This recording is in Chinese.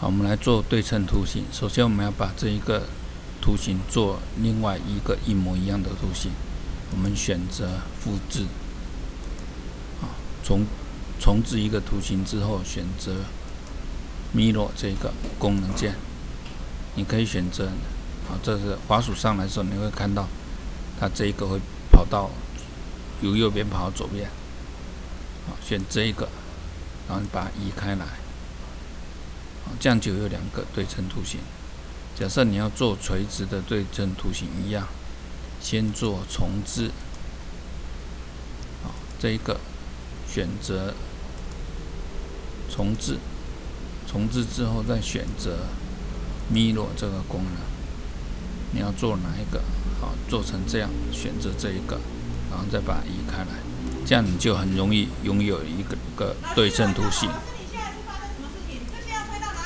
好，我们来做对称图形。首先，我们要把这一个图形做另外一个一模一样的图形。我们选择复制，啊，重重置一个图形之后，选择 Mirror 这个功能键。你可以选择，啊，这是滑鼠上来的时候，你会看到它这一个会跑到由右边跑到左边。好，选这一个，然后你把它移开来。这样就有两个对称图形。假设你要做垂直的对称图形一样，先做重置，好，这一个选择重置，重置之后再选择 Mirror 这个功能。你要做哪一个？好，做成这样，选择这一个，然后再把它移开来，这样你就很容易拥有一个个对称图形。